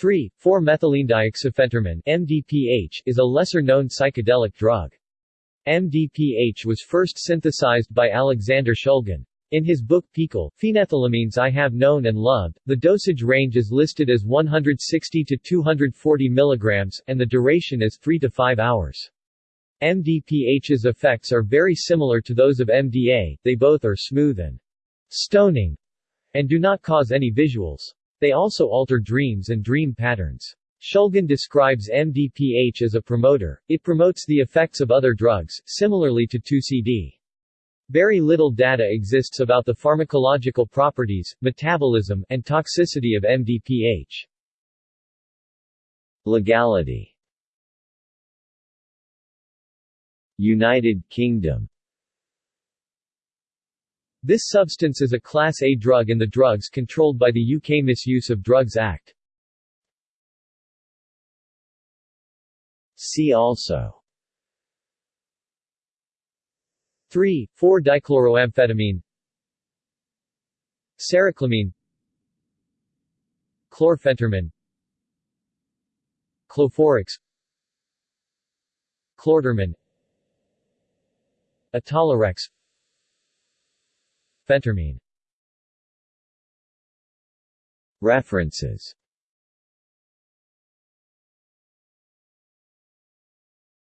3. 4-methylenedioxyphentermine MDPH is a lesser-known psychedelic drug. MDPH was first synthesized by Alexander Shulgin. In his book PiHKAL, Phenethylamines I Have Known and Loved, the dosage range is listed as 160 to 240 mg, and the duration is 3 to 5 hours. MDPH's effects are very similar to those of MDA, they both are smooth and stoning, and do not cause any visuals. They also alter dreams and dream patterns. Shulgin describes MDPH as a promoter, it promotes the effects of other drugs, similarly to 2CD. Very little data exists about the pharmacological properties, metabolism, and toxicity of MDPH. Legality United Kingdom this substance is a Class A drug in the Drugs controlled by the UK Misuse of Drugs Act. See also 3, 4-dichloroamphetamine Cericlamine Chlorphentermine Cloforex Clortermine Etolorex Phentermine References